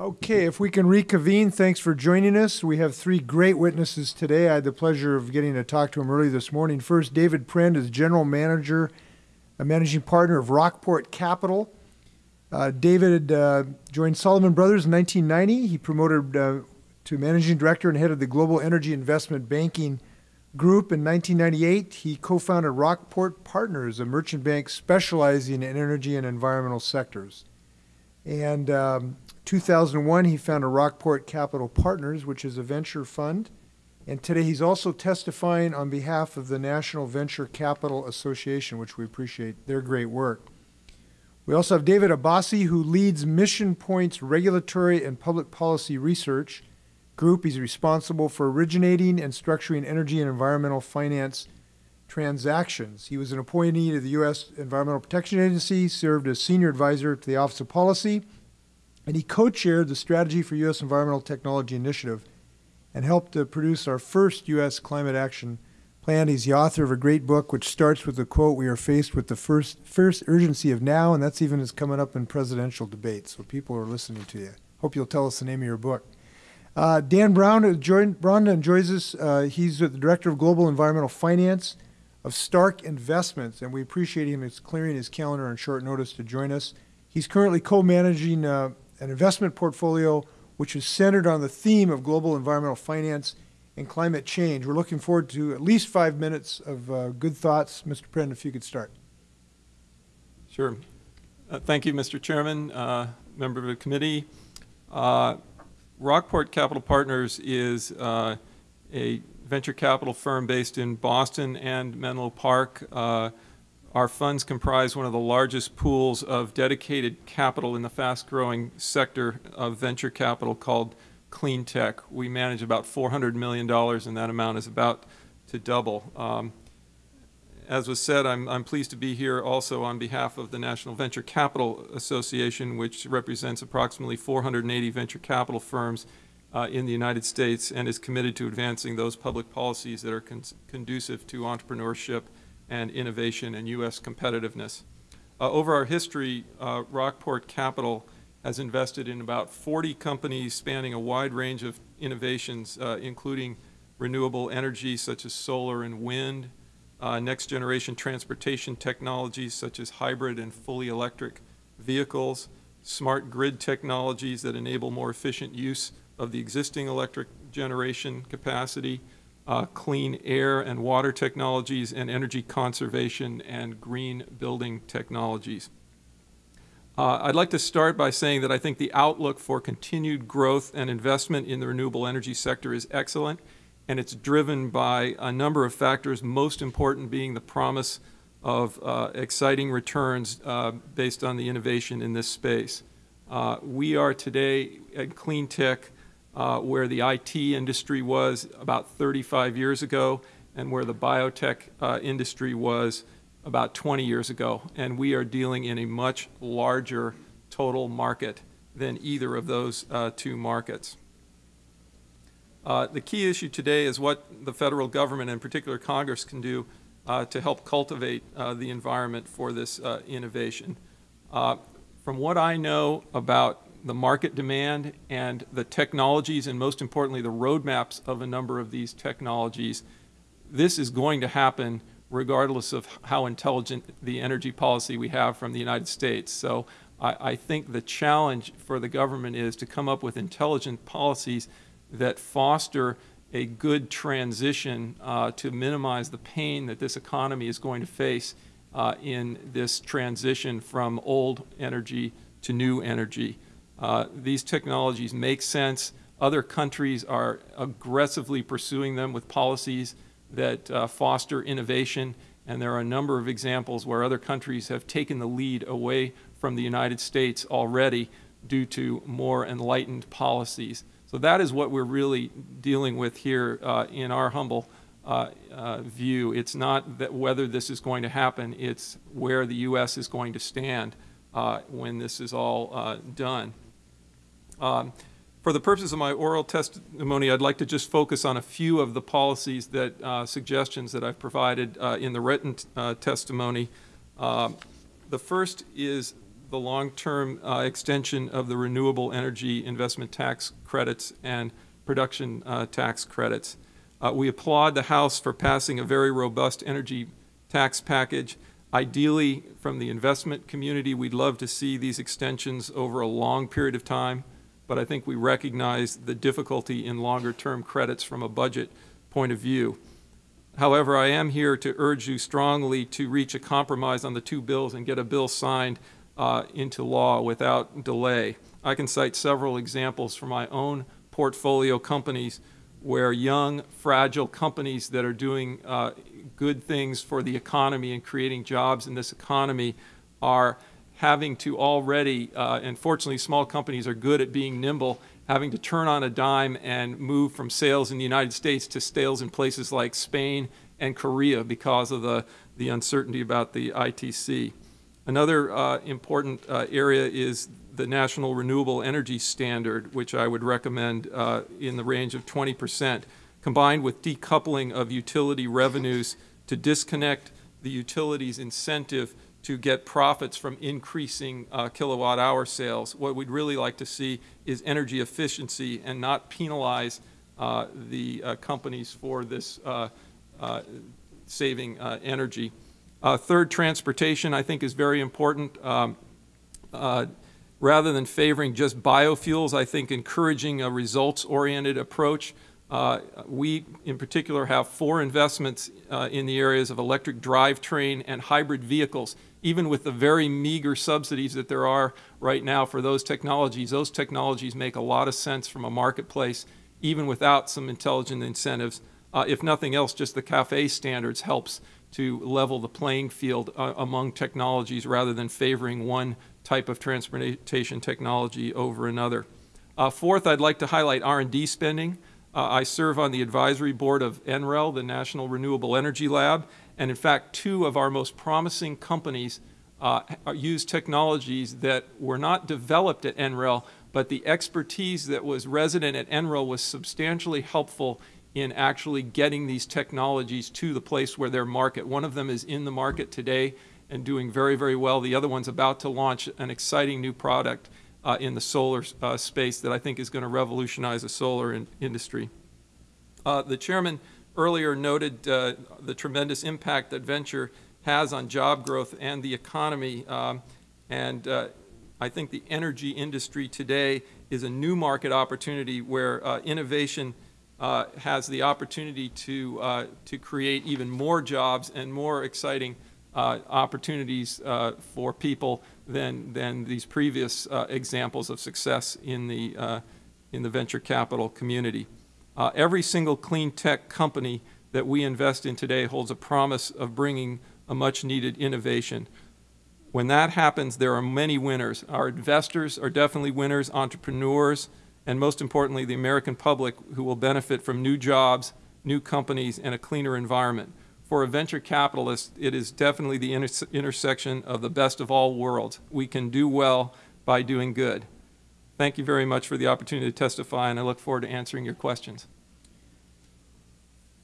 Okay, if we can reconvene, thanks for joining us. We have three great witnesses today. I had the pleasure of getting to talk to him early this morning. First, David Prend is General Manager, a Managing Partner of Rockport Capital. Uh, David uh, joined Salomon Brothers in 1990. He promoted uh, to Managing Director and head of the Global Energy Investment Banking Group in 1998. He co founded Rockport Partners, a merchant bank specializing in energy and environmental sectors. And um, 2001, he founded Rockport Capital Partners, which is a venture fund. And today he's also testifying on behalf of the National Venture Capital Association, which we appreciate their great work. We also have David Abbasi, who leads Mission Point's regulatory and public policy research group. He's responsible for originating and structuring energy and environmental finance transactions. He was an appointee to the U.S. Environmental Protection Agency, served as senior advisor to the Office of Policy, and he co-chaired the Strategy for U.S. Environmental Technology Initiative and helped to produce our first U.S. climate action plan. He's the author of a great book which starts with the quote, we are faced with the first, first urgency of now, and that's even is coming up in presidential debates, so people are listening to you. Hope you'll tell us the name of your book. Uh, Dan Brown, joined, Brown joins us. Uh, he's the Director of Global Environmental Finance of Stark Investments, and we appreciate him clearing his calendar on short notice to join us. He's currently co-managing uh, an investment portfolio which is centered on the theme of global environmental finance and climate change. We're looking forward to at least five minutes of uh, good thoughts. Mr. Prend, if you could start. Sure. Uh, thank you, Mr. Chairman, uh, member of the committee. Uh, Rockport Capital Partners is uh, a venture capital firm based in Boston and Menlo Park. Uh, our funds comprise one of the largest pools of dedicated capital in the fast-growing sector of venture capital called clean tech. We manage about $400 million, and that amount is about to double. Um, as was said, I'm, I'm, pleased to be here also on behalf of the National Venture Capital Association, which represents approximately 480 venture capital firms uh, in the United States and is committed to advancing those public policies that are con conducive to entrepreneurship and innovation and U.S. competitiveness. Uh, over our history, uh, Rockport Capital has invested in about 40 companies spanning a wide range of innovations, uh, including renewable energy such as solar and wind, uh, next generation transportation technologies such as hybrid and fully electric vehicles, smart grid technologies that enable more efficient use of the existing electric generation capacity, uh, clean air and water technologies, and energy conservation and green building technologies. Uh, I'd like to start by saying that I think the outlook for continued growth and investment in the renewable energy sector is excellent, and it's driven by a number of factors, most important being the promise of uh, exciting returns uh, based on the innovation in this space. Uh, we are today at clean tech uh, where the IT industry was about 35 years ago and where the biotech uh, industry was about 20 years ago. And we are dealing in a much larger total market than either of those uh, two markets. Uh, the key issue today is what the federal government, in particular Congress, can do uh, to help cultivate uh, the environment for this innovation. from what I know about the market demand and the technologies and most importantly the roadmaps of a number of these technologies, this is going to happen regardless of how intelligent the energy policy we have from the United States. So I, I think the challenge for the government is to come up with intelligent policies that foster a good transition uh, to minimize the pain that this economy is going to face uh, in this transition from old energy to new energy. Uh, these technologies make sense. Other countries are aggressively pursuing them with policies that uh, foster innovation, and there are a number of examples where other countries have taken the lead away from the United States already due to more enlightened policies. So that is what we're really dealing with here uh, in our humble uh, uh, view. It's not that whether this is going to happen, it's where the U.S. is going to stand uh, when this is all uh, done. Um, for the purposes of my oral testimony, I'd like to just focus on a few of the policies that uh, suggestions that I've provided uh, in the written uh, testimony. Um, the first is the long-term uh, extension of the renewable energy investment tax credits and production uh, tax credits. Uh, we applaud the House for passing a very robust energy tax package. Ideally, from the investment community, we'd love to see these extensions over a long period of time, but I think we recognize the difficulty in longer-term credits from a budget point of view. However, I am here to urge you strongly to reach a compromise on the two bills and get a bill signed uh, into law without delay. I can cite several examples from my own portfolio companies where young, fragile companies that are doing uh, good things for the economy and creating jobs in this economy are having to already, uh, and fortunately small companies are good at being nimble, having to turn on a dime and move from sales in the United States to sales in places like Spain and Korea because of the, the uncertainty about the ITC. Another uh, important uh, area is the National Renewable Energy Standard, which I would recommend uh, in the range of 20 percent, combined with decoupling of utility revenues to disconnect the utilities' incentive to get profits from increasing uh, kilowatt hour sales. What we'd really like to see is energy efficiency and not penalize uh, the uh, companies for this uh, uh, saving uh, energy. third, transportation I think is very important. Um, rather than favoring just biofuels, I think encouraging a results-oriented approach. Uh, we, in particular, have four investments uh, in the areas of electric drivetrain and hybrid vehicles. Even with the very meager subsidies that there are right now for those technologies, those technologies make a lot of sense from a marketplace, even without some intelligent incentives. Uh, if nothing else, just the CAFE standards helps to level the playing field uh, among technologies rather than favoring one type of transportation technology over another. Uh, fourth, I'd like to highlight R&D spending. Uh, I serve on the advisory board of NREL, the National Renewable Energy Lab, and in fact, two of our most promising companies uh, use technologies that were not developed at NREL, but the expertise that was resident at NREL was substantially helpful in actually getting these technologies to the place where they're market. One of them is in the market today and doing very, very well. The other one's about to launch an exciting new product uh, in the solar uh, space that I think is going to revolutionize the solar in industry. Uh, the chairman earlier noted uh, the tremendous impact that venture has on job growth and the economy. Um, and uh, I think the energy industry today is a new market opportunity where uh, innovation has the opportunity to, to create even more jobs and more exciting uh, opportunities uh, for people than, than these previous uh, examples of success in the, uh, in the venture capital community. Uh, every single clean tech company that we invest in today holds a promise of bringing a much needed innovation. When that happens, there are many winners. Our investors are definitely winners, entrepreneurs, and most importantly, the American public who will benefit from new jobs, new companies, and a cleaner environment for a venture capitalist, it is definitely the inter intersection of the best of all worlds. We can do well by doing good. Thank you very much for the opportunity to testify, and I look forward to answering your questions.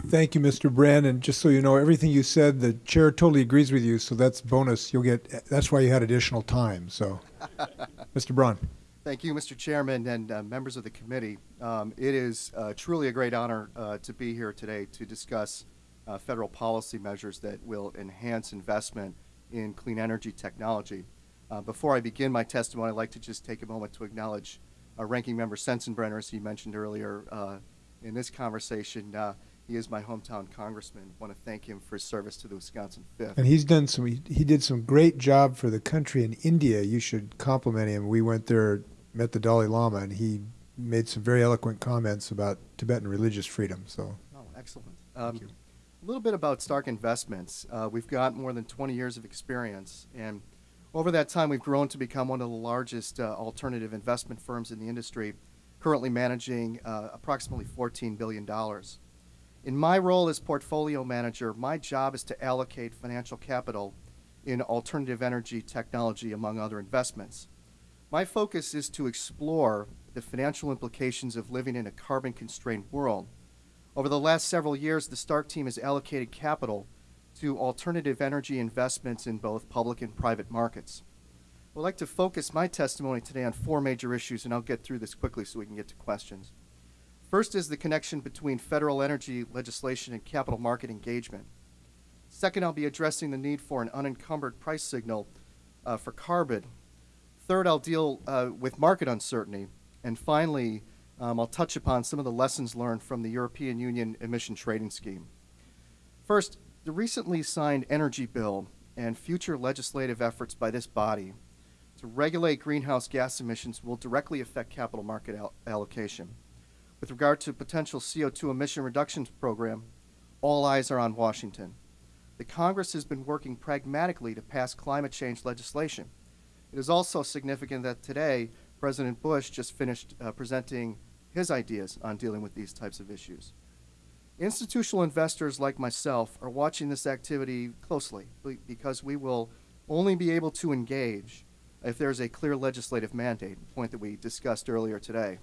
Thank you, Mr. Brand. And just so you know, everything you said, the chair totally agrees with you. So that's bonus. You'll get. That's why you had additional time. So, Mr. Braun. Thank you, Mr. Chairman, and uh, members of the committee. Um, it is uh, truly a great honor uh, to be here today to discuss uh, federal policy measures that will enhance investment in clean energy technology. Uh, before I begin my testimony, I'd like to just take a moment to acknowledge uh, Ranking Member Sensenbrenner, as he mentioned earlier uh, in this conversation. Uh, he is my hometown congressman. I want to thank him for his service to the Wisconsin 5th. And he's done some, he, he did some great job for the country in India. You should compliment him. We went there, met the Dalai Lama, and he made some very eloquent comments about Tibetan religious freedom. So, oh, excellent. Um, a little bit about Stark Investments. Uh, we've got more than 20 years of experience, and over that time, we've grown to become one of the largest uh, alternative investment firms in the industry, currently managing uh, approximately $14 billion. In my role as portfolio manager, my job is to allocate financial capital in alternative energy technology, among other investments. My focus is to explore the financial implications of living in a carbon constrained world over the last several years, the Stark team has allocated capital to alternative energy investments in both public and private markets. I'd like to focus my testimony today on four major issues, and I'll get through this quickly so we can get to questions. First is the connection between federal energy legislation and capital market engagement. Second, I'll be addressing the need for an unencumbered price signal uh, for carbon. Third, I'll deal uh, with market uncertainty. And finally, um, I'll touch upon some of the lessons learned from the European Union emission trading scheme. First, the recently signed energy bill and future legislative efforts by this body to regulate greenhouse gas emissions will directly affect capital market al- allocation. With regard to potential CO2 emission reductions program, all eyes are on Washington. The Congress has been working pragmatically to pass climate change legislation. It is also significant that today President Bush just finished uh, presenting his ideas on dealing with these types of issues. Institutional investors like myself are watching this activity closely because we will only be able to engage if there's a clear legislative mandate, a point that we discussed earlier today.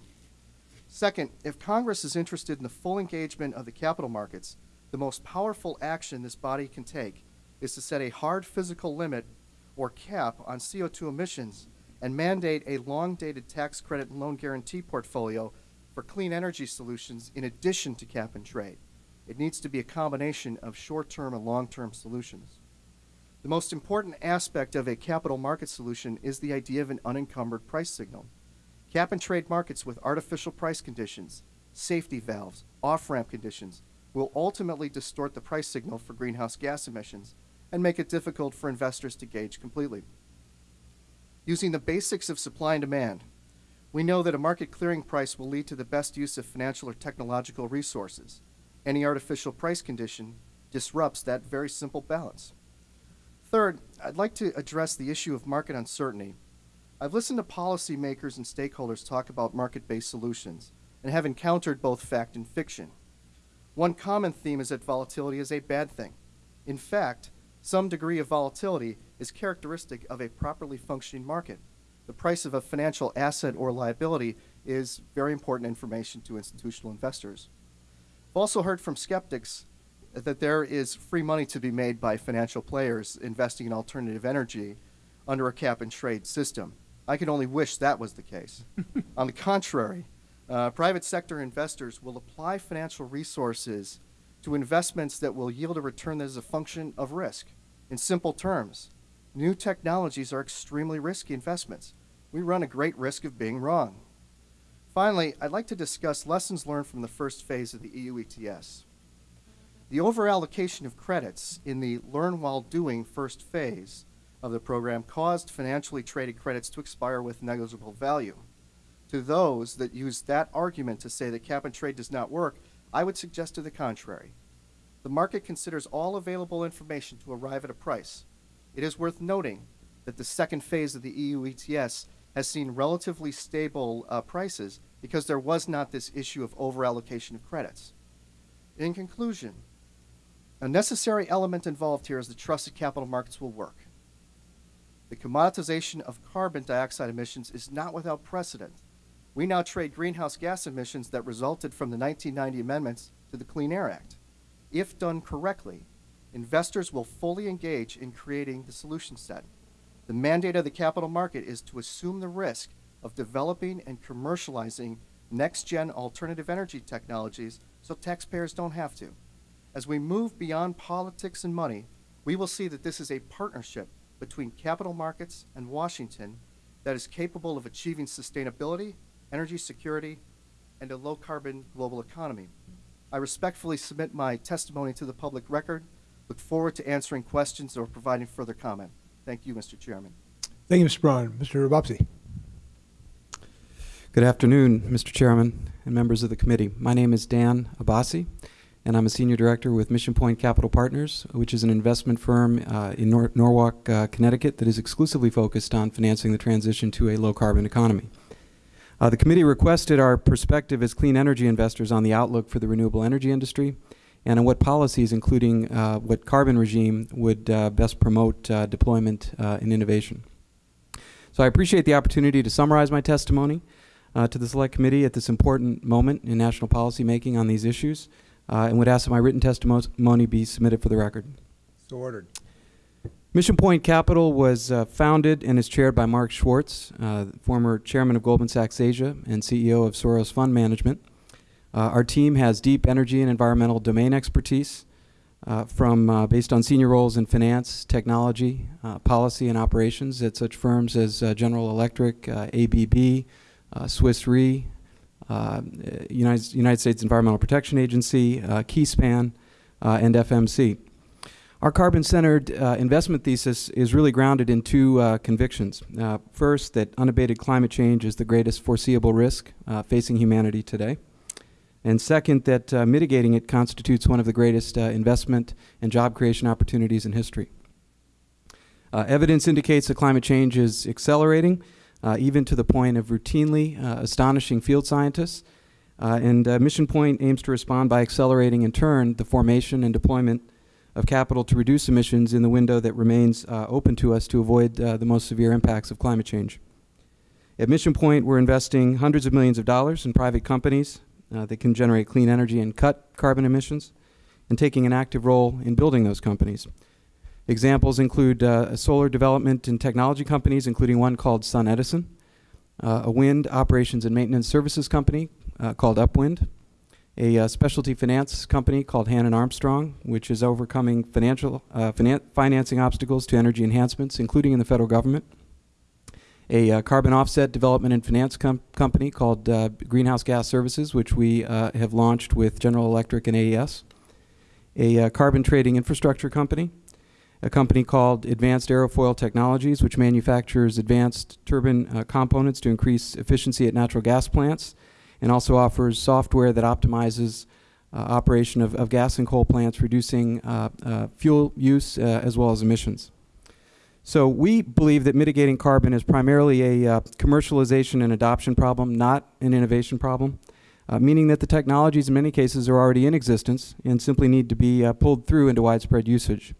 Second, if Congress is interested in the full engagement of the capital markets, the most powerful action this body can take is to set a hard physical limit or cap on CO2 emissions and mandate a long dated tax credit and loan guarantee portfolio for clean energy solutions in addition to cap and trade. It needs to be a combination of short term and long term solutions. The most important aspect of a capital market solution is the idea of an unencumbered price signal. Cap and trade markets with artificial price conditions, safety valves, off ramp conditions will ultimately distort the price signal for greenhouse gas emissions and make it difficult for investors to gauge completely. Using the basics of supply and demand, we know that a market clearing price will lead to the best use of financial or technological resources. Any artificial price condition disrupts that very simple balance. Third, I'd like to address the issue of market uncertainty. I've listened to policymakers and stakeholders talk about market based solutions and have encountered both fact and fiction. One common theme is that volatility is a bad thing. In fact, some degree of volatility is characteristic of a properly functioning market. The price of a financial asset or liability is very important information to institutional investors. I've also heard from skeptics that there is free money to be made by financial players investing in alternative energy under a cap and trade system. I can only wish that was the case. On the contrary, uh, private sector investors will apply financial resources to investments that will yield a return that is a function of risk. In simple terms, new technologies are extremely risky investments. We run a great risk of being wrong. Finally, I'd like to discuss lessons learned from the first phase of the EU ETS. The overallocation of credits in the learn while doing first phase of the program caused financially traded credits to expire with negligible value. To those that use that argument to say that cap and trade does not work, I would suggest to the contrary. The market considers all available information to arrive at a price. It is worth noting that the second phase of the EU ETS has seen relatively stable uh, prices because there was not this issue of overallocation of credits. In conclusion, a necessary element involved here is the trust that capital markets will work. The commoditization of carbon dioxide emissions is not without precedent. We now trade greenhouse gas emissions that resulted from the 1990 amendments to the Clean Air Act. If done correctly, investors will fully engage in creating the solution set. The mandate of the capital market is to assume the risk of developing and commercializing next gen alternative energy technologies so taxpayers don't have to. As we move beyond politics and money, we will see that this is a partnership between capital markets and Washington that is capable of achieving sustainability, energy security, and a low carbon global economy. I respectfully submit my testimony to the public record. Look forward to answering questions or providing further comment. Thank you, Mr. Chairman. Thank you, Mr. Braun. Mr. Abbasi. Good afternoon, Mr. Chairman and members of the committee. My name is Dan Abbasi, and I'm a senior director with Mission Point Capital Partners, which is an investment firm uh, in Nor- Norwalk, uh, Connecticut, that is exclusively focused on financing the transition to a low carbon economy. Uh, the committee requested our perspective as clean energy investors on the outlook for the renewable energy industry and on what policies, including uh, what carbon regime, would uh, best promote uh, deployment uh, and innovation. So I appreciate the opportunity to summarize my testimony uh, to the Select Committee at this important moment in national policy making on these issues, uh, and would ask that my written testimony be submitted for the record. So ordered. Mission Point Capital was uh, founded and is chaired by Mark Schwartz, uh, former chairman of Goldman Sachs Asia and CEO of Soros Fund Management. Uh, our team has deep energy and environmental domain expertise uh, from uh, based on senior roles in finance, technology, policy, and operations at such firms as General Electric, ABB, Swiss Re, United, United States Environmental Protection Agency, Keyspan, and FMC. Our carbon centered uh, investment thesis is really grounded in two uh, convictions. Uh, first, that unabated climate change is the greatest foreseeable risk facing humanity today. And second, that uh, mitigating it constitutes one of the greatest uh, investment and job creation opportunities in history. Uh, evidence indicates that climate change is accelerating, uh, even to the point of routinely uh, astonishing field scientists. Uh, and Mission Point aims to respond by accelerating, in turn, the formation and deployment of capital to reduce emissions in the window that remains open to us to avoid the most severe impacts of climate change. At Mission Point, we're investing hundreds of millions of dollars in private companies uh, that can generate clean energy and cut carbon emissions, and taking an active role in building those companies. Examples include uh, solar development and technology companies, including one called Sun Edison, uh, a wind operations and maintenance services company uh, called Upwind, a uh, specialty finance company called Hannon Armstrong, which is overcoming financial uh, finan- financing obstacles to energy enhancements, including in the federal government. A uh, carbon offset development and finance com- company called uh, Greenhouse Gas Services, which we uh, have launched with General Electric and AES. A uh, carbon trading infrastructure company. A company called Advanced Aerofoil Technologies, which manufactures advanced turbine uh, components to increase efficiency at natural gas plants and also offers software that optimizes uh, operation of, of gas and coal plants, reducing fuel use as well as emissions. So we believe that mitigating carbon is primarily a uh, commercialization and adoption problem, not an innovation problem, uh, meaning that the technologies in many cases are already in existence and simply need to be uh, pulled through into widespread usage.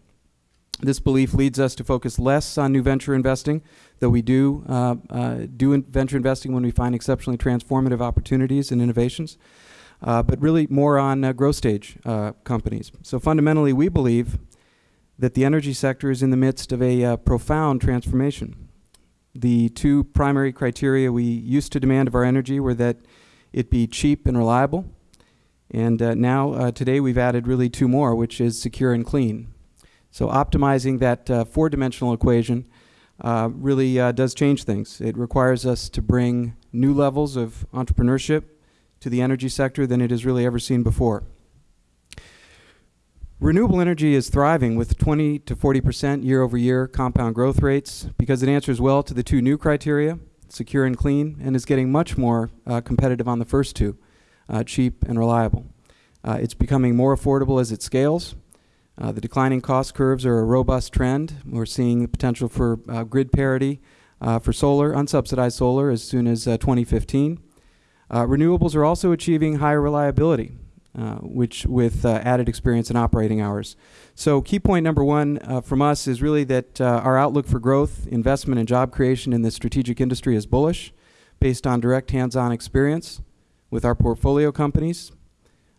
This belief leads us to focus less on new venture investing, though we do uh, uh, do in venture investing when we find exceptionally transformative opportunities and innovations, uh, but really more on growth stage companies. So fundamentally, we believe that the energy sector is in the midst of a uh, profound transformation. The two primary criteria we used to demand of our energy were that it be cheap and reliable, and uh, now uh, today we've added really two more, which is secure and clean. So optimizing that uh, four-dimensional equation uh, really uh, does change things. It requires us to bring new levels of entrepreneurship to the energy sector than it has really ever seen before. Renewable energy is thriving with 20 to 40 percent year-over-year compound growth rates because it answers well to the two new criteria, secure and clean, and is getting much more uh, competitive on the first two, uh, cheap and reliable. Uh, it's becoming more affordable as it scales. Uh, the declining cost curves are a robust trend. We're seeing the potential for uh, grid parity uh, for solar, unsubsidized solar, as soon as uh, 2015. Uh, renewables are also achieving higher reliability, uh, which with uh, added experience and operating hours. So, key point number one uh, from us is really that uh, our outlook for growth, investment, and job creation in this strategic industry is bullish, based on direct hands-on experience with our portfolio companies,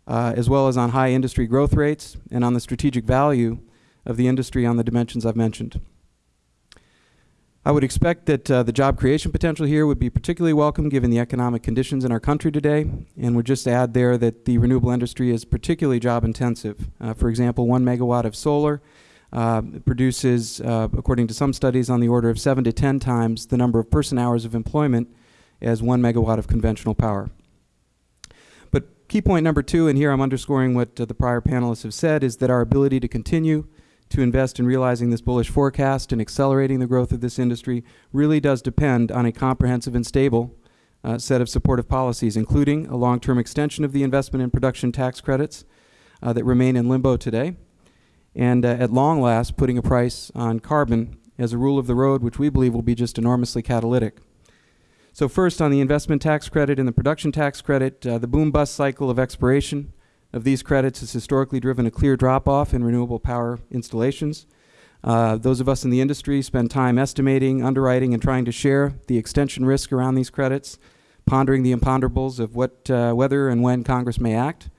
uh, as well as on high industry growth rates and on the strategic value of the industry on the dimensions I've mentioned. I would expect that uh, the job creation potential here would be particularly welcome given the economic conditions in our country today, and would just add there that the renewable industry is particularly job intensive. Uh, for example, one megawatt of solar uh, produces, uh, according to some studies, on the order of seven to ten times the number of person hours of employment as one megawatt of conventional power. But key point number two, and here I'm underscoring what uh, the prior panelists have said, is that our ability to continue to invest in realizing this bullish forecast and accelerating the growth of this industry really does depend on a comprehensive and stable uh, set of supportive policies, including a long-term extension of the investment and production tax credits uh, that remain in limbo today, and uh, at long last putting a price on carbon as a rule of the road, which we believe will be just enormously catalytic. So first, on the investment tax credit and the production tax credit, uh, the boom-bust cycle of expiration of these credits has historically driven a clear drop-off in renewable power installations. Uh, those of us in the industry spend time estimating, underwriting, and trying to share the extension risk around these credits, pondering the imponderables of what, uh, whether and when Congress may act.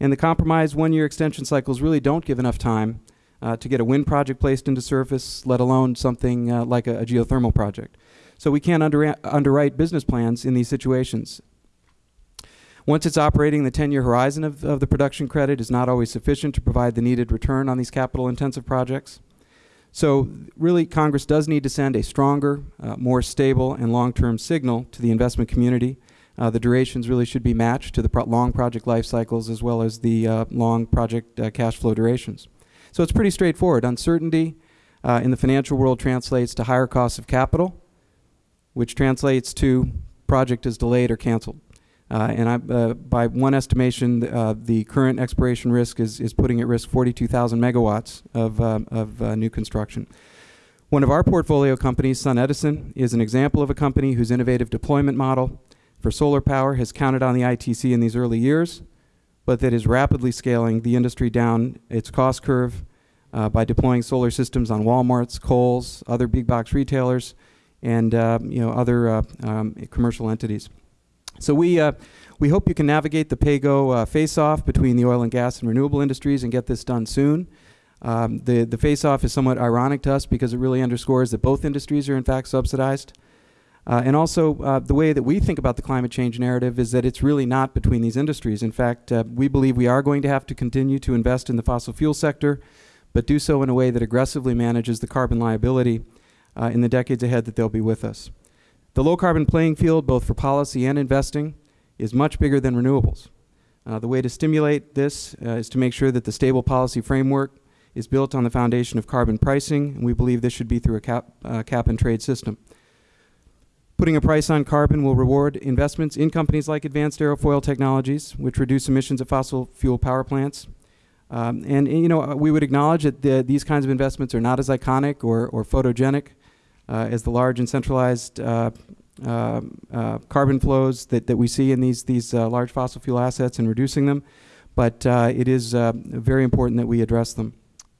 And the compromise one-year extension cycles really don't give enough time uh, to get a wind project placed into service, let alone something uh, like a, a geothermal project. So we can't under, underwrite business plans in these situations. Once it's operating, the 10-year horizon of, of the production credit is not always sufficient to provide the needed return on these capital-intensive projects. So really, Congress does need to send a stronger, uh, more stable, and long-term signal to the investment community. Uh, the durations really should be matched to the pro long project life cycles as well as the uh, long project uh, cash flow durations. So it's pretty straightforward. Uncertainty uh, in the financial world translates to higher costs of capital, which translates to project is delayed or canceled. Uh, and I, uh, by one estimation, uh, the current expiration risk is, is putting at risk 42,000 megawatts of, uh, of uh, new construction. One of our portfolio companies, Sun Edison, is an example of a company whose innovative deployment model for solar power has counted on the ITC in these early years, but that is rapidly scaling the industry down its cost curve uh, by deploying solar systems on Walmarts, Kohl's, other big box retailers, and you know, other um, commercial entities. So we, uh, we hope you can navigate the PAYGO uh, face-off between the oil and gas and renewable industries and get this done soon. Um, the, the face-off is somewhat ironic to us because it really underscores that both industries are in fact subsidized. Uh, and also, uh, the way that we think about the climate change narrative is that it's really not between these industries. In fact, uh, we believe we are going to have to continue to invest in the fossil fuel sector, but do so in a way that aggressively manages the carbon liability uh, in the decades ahead that they'll be with us. The low carbon playing field, both for policy and investing, is much bigger than renewables. Uh, the way to stimulate this uh, is to make sure that the stable policy framework is built on the foundation of carbon pricing, and we believe this should be through a cap, uh, cap and trade system. Putting a price on carbon will reward investments in companies like Advanced Aerofoil Technologies, which reduce emissions of fossil fuel power plants. Um, and, you know, we would acknowledge that the, these kinds of investments are not as iconic or, or photogenic as the large and centralized uh, uh, carbon flows that, that we see in these, these large fossil fuel assets and reducing them. But it is very important that we address them.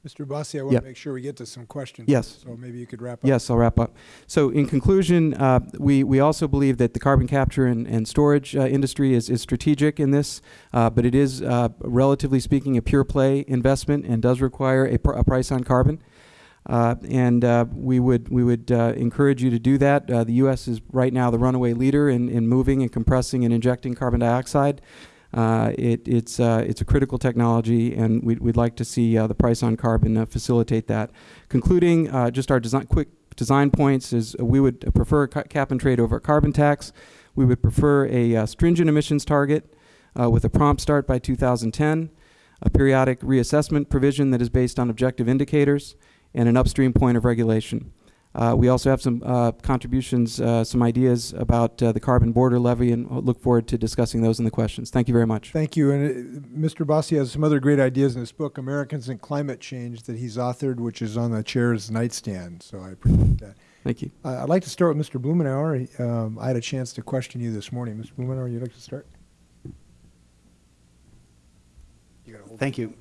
Mr. Bossi, I want Yep. to make sure we get to some questions. Yes. So maybe you could wrap up. Yes, I'll wrap up. So in conclusion, uh, we, we also believe that the carbon capture and, and storage uh, industry is, is strategic in this, uh, but it is, uh, relatively speaking, a pure play investment and does require a, pr a price on carbon. Uh, and uh, we would, we would uh, encourage you to do that. Uh, the U.S. is right now the runaway leader in, in moving and compressing and injecting carbon dioxide. Uh, it, it's, uh, it's a critical technology, and we'd, we'd like to see the price on carbon facilitate that. Concluding, just our design, quick design points is we would prefer a cap and trade over a carbon tax. We would prefer a stringent emissions target with a prompt start by 2010, a periodic reassessment provision that is based on objective indicators, and an upstream point of regulation. Uh, we also have some uh, contributions, uh, some ideas about uh, the carbon border levy, and look forward to discussing those in the questions. Thank you very much. Thank you. And uh, Mr. Bossi has some other great ideas in his book, Americans and Climate Change, that he's authored, which is on the chair's nightstand. So I appreciate that. Thank you. Uh, I'd like to start with Mr. Blumenauer. Um, I had a chance to question you this morning. Mr. Blumenauer, you'd like to start? You hold Thank you,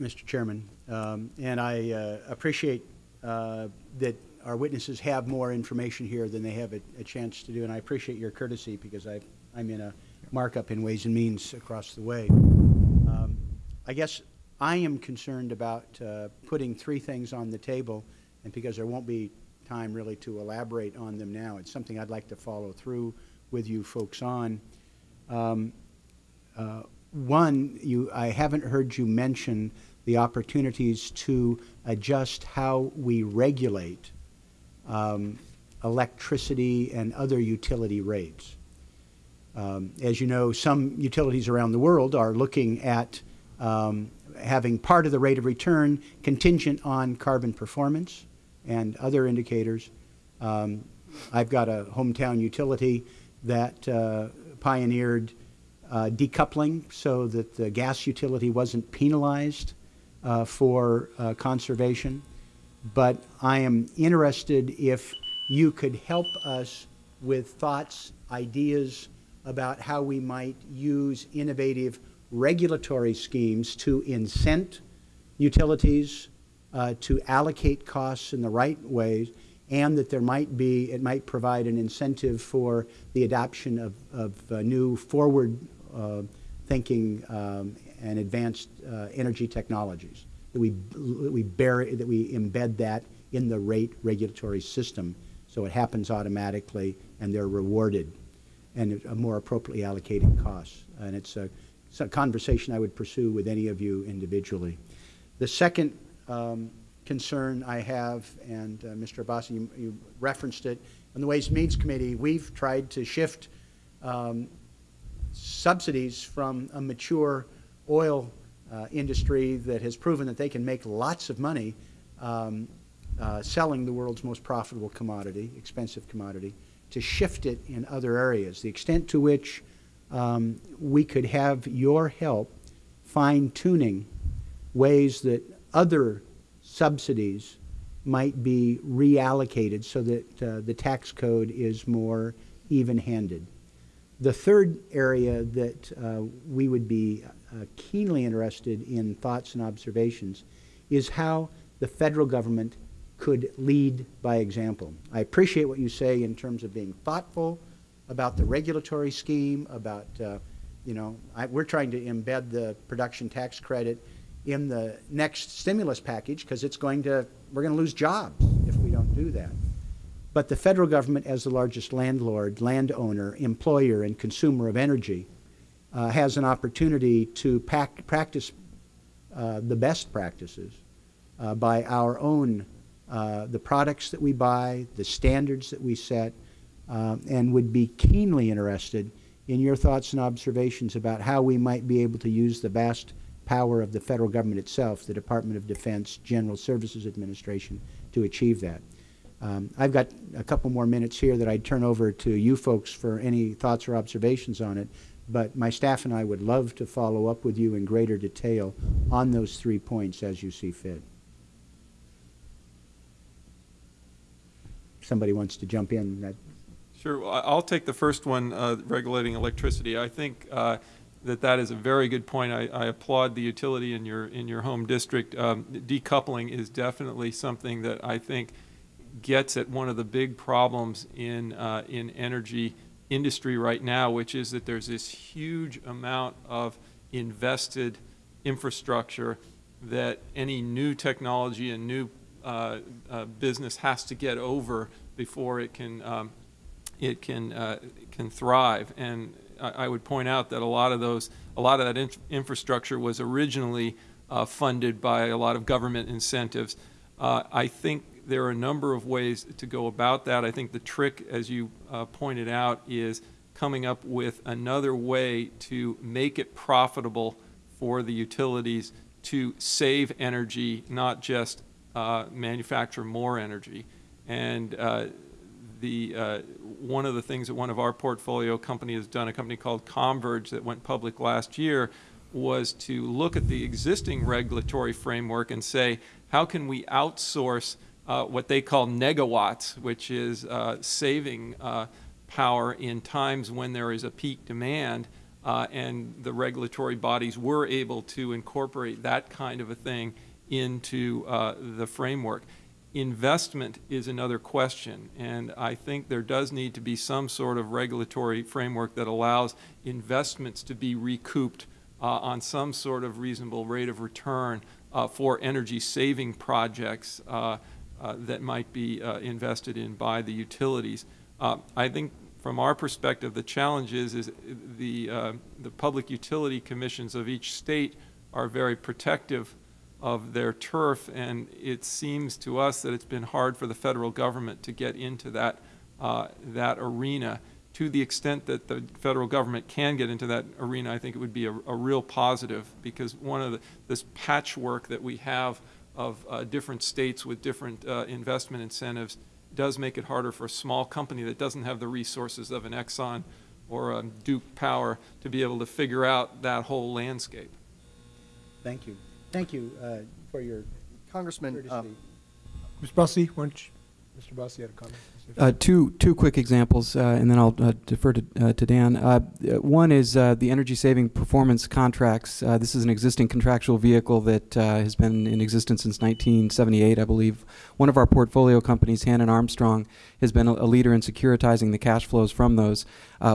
Mr. Chairman. Um, and I uh, appreciate uh, that our witnesses have more information here than they have a, a, chance to do, and I appreciate your courtesy because I, I'm in a markup in Ways and Means across the way. Um, I guess I am concerned about uh, putting three things on the table, and because there won't be time really to elaborate on them now, it's something I'd like to follow through with you folks on. Um, uh, one, you, I haven't heard you mention the opportunities to adjust how we regulate um, electricity and other utility rates. Um, as you know, some utilities around the world are looking at um, having part of the rate of return contingent on carbon performance and other indicators. Um, I've got a hometown utility that uh, pioneered uh, decoupling so that the gas utility wasn't penalized uh, for uh, conservation, but I am interested if you could help us with thoughts, ideas about how we might use innovative regulatory schemes to incent utilities uh, to allocate costs in the right ways and that there might be, it might provide an incentive for the adoption of, of uh, new forward uh, thinking um, and advanced uh, energy technologies. that we, that we bury, that we embed that in the rate regulatory system so it happens automatically and they're rewarded and are more appropriately allocating costs. And it's a, it's a conversation I would pursue with any of you individually. The second um, concern I have, and uh, Mr. Abbasi, you, you referenced it, on the Ways and Means Committee, we've tried to shift um, subsidies from a mature oil uh, industry that has proven that they can make lots of money um, uh, selling the world's most profitable commodity, expensive commodity, to shift it in other areas. The extent to which um, we could have your help fine tuning ways that other subsidies might be reallocated so that uh, the tax code is more even-handed. The third area that uh, we would be uh, keenly interested in thoughts and observations is how the federal government could lead by example. I appreciate what you say in terms of being thoughtful about the regulatory scheme, about, uh, you know, I, we're trying to embed the production tax credit in the next stimulus package because it's going to, we're going to lose jobs if we don't do that. But the federal government, as the largest landlord, landowner, employer, and consumer of energy, uh, has an opportunity to pack, practice uh, the best practices uh, by our own, uh, the products that we buy, the standards that we set, um, and would be keenly interested in your thoughts and observations about how we might be able to use the vast power of the federal government itself, the Department of Defense, General Services Administration, to achieve that. Um, I've got a couple more minutes here that I'd turn over to you folks for any thoughts or observations on it, but my staff and I would love to follow up with you in greater detail on those three points as you see fit. Somebody wants to jump in. That, Sure. Well, I'll take the first one, uh, regulating electricity. I think uh, that that is a very good point. I I applaud the utility in your, in your home district. Um, Decoupling is definitely something that I think gets at one of the big problems in, uh, in energy industry right now, which is that there's this huge amount of invested infrastructure that any new technology and new uh, uh, business has to get over before it can um, it can uh, can thrive. And I, I, would point out that a lot of those a lot of that inf infrastructure was originally uh, funded by a lot of government incentives. Uh, I think there are a number of ways to go about that. I think the trick, as you uh, pointed out, is coming up with another way to make it profitable for the utilities to save energy, not just uh, manufacture more energy. And uh, the uh, one of the things that one of our portfolio company has done, a company called Comverge that went public last year, was to look at the existing regulatory framework and say, how can we outsource uh, what they call negawatts, which is uh, saving uh, power in times when there is a peak demand, uh, and the regulatory bodies were able to incorporate that kind of a thing into uh, the framework. Investment is another question, and I think there does need to be some sort of regulatory framework that allows investments to be recouped uh, on some sort of reasonable rate of return for energy saving projects uh, that might be uh, invested in by the utilities. Uh, I think from our perspective, the challenge is, is the, uh, the public utility commissions of each state are very protective of their turf, and it seems to us that it's been hard for the federal government to get into that, uh, that arena. To the extent that the federal government can get into that arena, I think it would be a, a real positive because one of the, this patchwork that we have of uh, different states with different uh, investment incentives does make it harder for a small company that doesn't have the resources of an Exxon or a Duke Power to be able to figure out that whole landscape. Thank you. Thank you uh, for your Congressman, courtesy. um, Ms. Bussey, why don't you, Mr. Bussey had a comment. Uh, two two quick examples, uh, and then I'll uh, defer to, uh, to Dan. Uh, one is uh, the energy saving performance contracts. this is an existing contractual vehicle that has been in existence since 1978, I believe. One of our portfolio companies, Hannon Armstrong, has been a, a leader in securitizing the cash flows from those.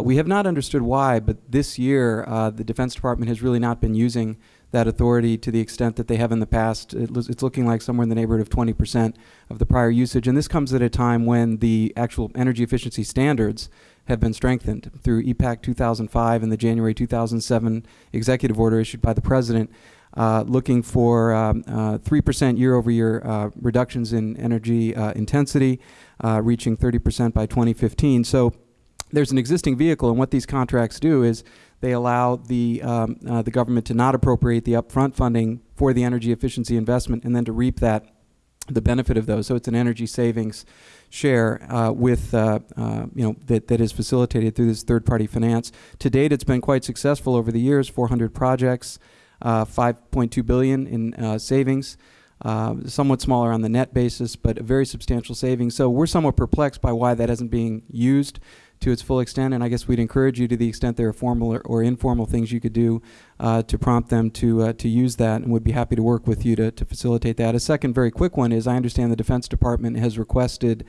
we have not understood why, but this year the Defense Department has really not been using that authority to the extent that they have in the past. It, it's looking like somewhere in the neighborhood of 20% of the prior usage. And this comes at a time when the actual energy efficiency standards have been strengthened through EPAct 2005 and the January 2007 executive order issued by the president, uh, looking for um, uh, 3% year-over-year uh, reductions in energy uh, intensity, uh, reaching 30% by 2015. So there's an existing vehicle, and what these contracts do is they allow the um, uh, the government to not appropriate the upfront funding for the energy efficiency investment, and then to reap that the benefit of those. So it's an energy savings share uh, with uh, uh, you know that that is facilitated through this third party finance. To date, it's been quite successful over the years. 400 projects, uh, 5.2 billion in uh, savings. Uh, somewhat smaller on the net basis, but a very substantial savings. So we're somewhat perplexed by why that isn't being used to its full extent, and I guess we'd encourage you to the extent there are formal or, or informal things you could do uh, to prompt them to uh, to use that, and would be happy to work with you to, to facilitate that. A second very quick one is I understand the Defense Department has requested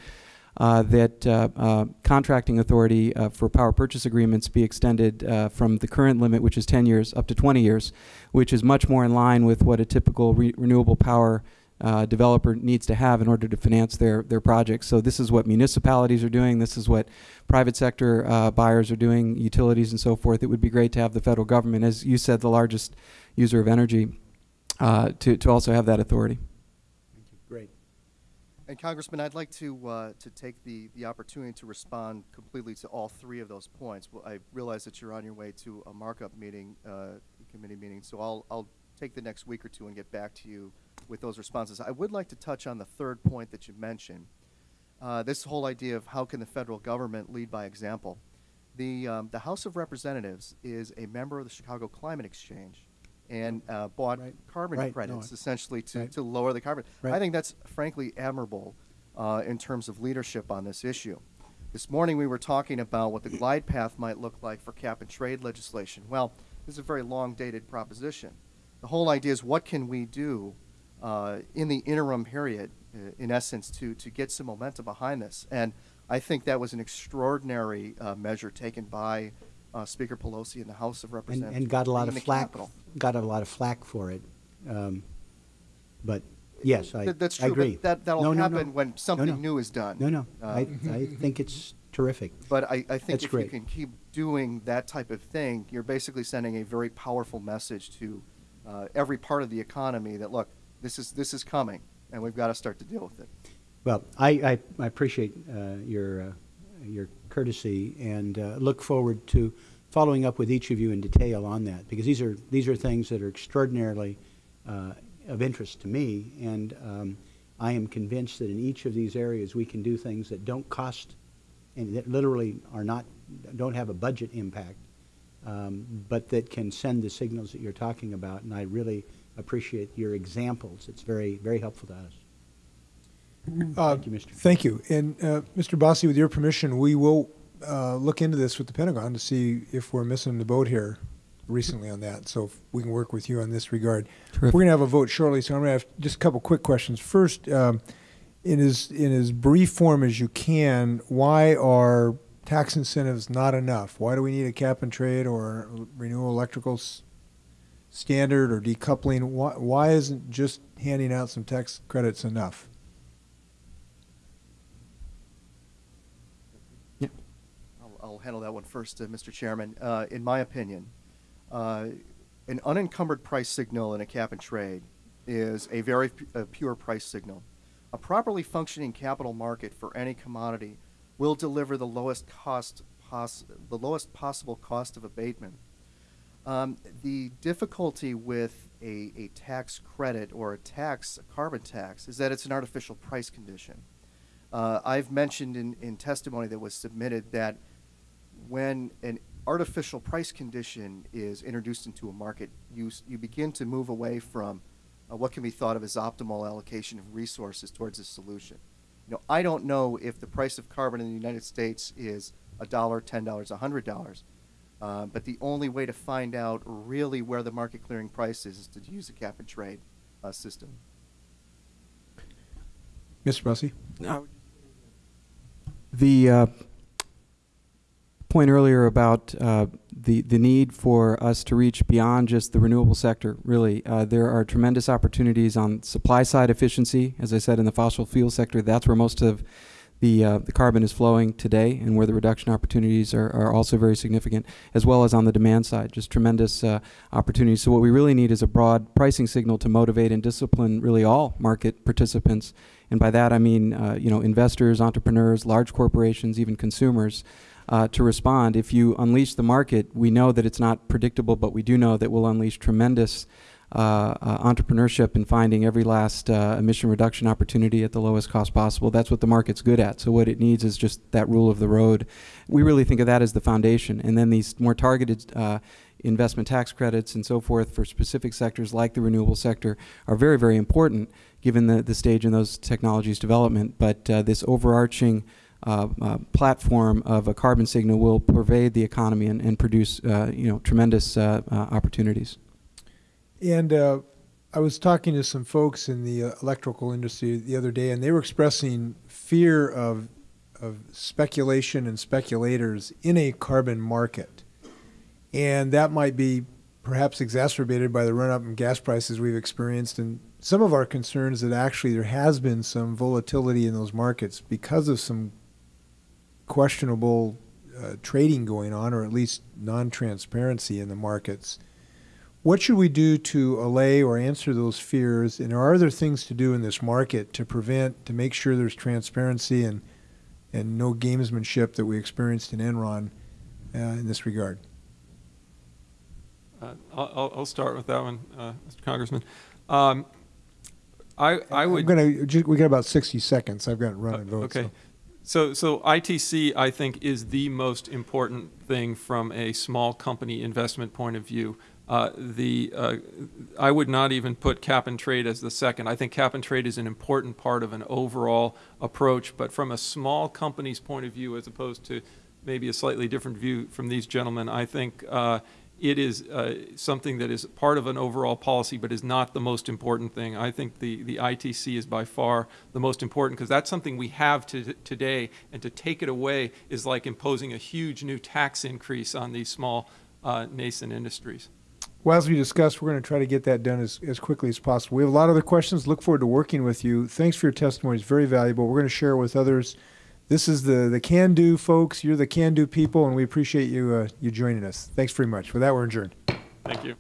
uh, that uh, uh, contracting authority uh, for power purchase agreements be extended uh, from the current limit, which is 10 years, up to 20 years, which is much more in line with what a typical re- renewable power uh, developer needs to have in order to finance their, their projects. So this is what municipalities are doing. This is what private sector uh, buyers are doing, utilities and so forth. It would be great to have the federal government, as you said, the largest user of energy, uh, to, to also have that authority. Thank you. Great. And Congressman, I'd like to, uh, to take the, the opportunity to respond completely to all three of those points. Well, I realize that you're on your way to a markup meeting, uh, committee meeting, so I'll, I'll take the next week or two and get back to you with those responses. I would like to touch on the third point that you mentioned. Uh, this whole idea of how can the federal government lead by example. The, um, the House of Representatives is a member of the Chicago Climate Exchange and uh, bought Right. carbon Right. Credits I- essentially to, Right. to lower the carbon. I think that's frankly admirable uh, in terms of leadership on this issue. This morning we were talking about what the glide path might look like for cap and trade legislation. Well, this is a very long dated proposition. The whole idea is what can we do uh, in the interim period, uh, in essence, to, to get some momentum behind this. And I think that was an extraordinary uh, measure taken by uh, Speaker Pelosi in the House of Representatives. and got a lot of flack, Capitol. got a lot of flack for it. Um, But, yes, I, Th- That's I true, agree. but that, that'll No, no, no. happen when something no. new is done. No, no, Uh, I, I think it's terrific. But I, I think That's if great. you can keep doing that type of thing, you're basically sending a very powerful message to uh, every part of the economy that look, this is this is coming, and we've got to start to deal with it. Well, I, I, I appreciate uh, your, uh, your courtesy and uh, look forward to following up with each of you in detail on that, because these are, these are things that are extraordinarily uh, of interest to me, and um, I am convinced that in each of these areas, we can do things that don't cost, and that literally are not, don't have a budget impact, um, but that can send the signals that you're talking about, and I really appreciate your examples. It's very, very helpful to us. Uh, Thank you, Mr. Thank you. And uh, Mr. Abbasi, with your permission, we will uh, look into this with the Pentagon to see if we're missing the boat here recently on that. So if we can work with you on this regard. Terrific. We're going to have a vote shortly, so I'm going to have just a couple quick questions. First, um, in as in as brief form as you can, why are tax incentives not enough? Why do we need a cap and trade or renewable electrical s- standard or decoupling? Why, why isn't just handing out some tax credits enough? I'll, I'll handle that one first, uh, Mr. Chairman. Uh, in my opinion, uh, an unencumbered price signal in a cap and trade is a very pu- uh, pure price signal. A properly functioning capital market for any commodity will deliver the lowest cost pos- the lowest possible cost of abatement. Um, the difficulty with a, a tax credit or a tax, a carbon tax, is that it's an artificial price condition. Uh, I've mentioned in, in testimony that was submitted that when an artificial price condition is introduced into a market, you, you begin to move away from uh, what can be thought of as optimal allocation of resources towards a solution. You know, I don't know if the price of carbon in the United States is a dollar, ten dollars, a hundred dollars. Uh, but the only way to find out really where the market clearing price is is to use a cap and trade uh, system. Mr. Abbasi? The uh, point earlier about uh, the, the need for us to reach beyond just the renewable sector, really. Uh, there are tremendous opportunities on supply side efficiency. As I said, in the fossil fuel sector, that's where most of the, uh, the carbon is flowing today and where the reduction opportunities are, are also very significant, as well as on the demand side, just tremendous uh, opportunities. So what we really need is a broad pricing signal to motivate and discipline really all market participants. And by that I mean, uh, you know, investors, entrepreneurs, large corporations, even consumers, uh, to respond. If you unleash the market, we know that it's not predictable, but we do know that we'll unleash tremendous entrepreneurship and finding every last uh, emission reduction opportunity at the lowest cost possible. That's what the market's good at. So what it needs is just that rule of the road. We really think of that as the foundation, and then these more targeted. Uh, investment tax credits and so forth for specific sectors like the renewable sector are very, very important given the, the stage in those technologies development. But uh, this overarching uh, uh, platform of a carbon signal will pervade the economy and, and produce uh, you know tremendous uh, uh, opportunities. And uh, I was talking to some folks in the uh, electrical industry the other day, and they were expressing fear of of speculation and speculators in a carbon market, and that might be perhaps exacerbated by the run up in gas prices we've experienced, and some of our concerns that actually there has been some volatility in those markets because of some questionable uh, trading going on, or at least non-transparency in the markets. What should we do to allay or answer those fears? And are there things to do in this market to prevent, to make sure there's transparency and and no gamesmanship that we experienced in Enron uh, in this regard? Uh, I'll, I'll- start with that one, uh, Mr. Congressman. Um, I, I would. Gonna. We got about 60 seconds. I've got running Uh, votes. Okay. So, so ITC, I think, is the most important thing from a small company investment point of view. Uh, the, uh, I would not even put cap and trade as the second. I think cap and trade is an important part of an overall approach, but from a small company's point of view, as opposed to maybe a slightly different view from these gentlemen, I think uh, it is uh, something that is part of an overall policy, but is not the most important thing. I think the, the ITC is by far the most important because that's something we have to, today, and to take it away is like imposing a huge new tax increase on these small uh, nascent industries. Well, as we discussed, we're going to try to get that done as, as quickly as possible. We have a lot of other questions. Look forward to working with you. Thanks for your testimony. It's very valuable. We're going to share it with others. This is the, the can do folks. You're the can do people, and we appreciate you, uh, you joining us. Thanks very much. With that, we're adjourned. Thank you.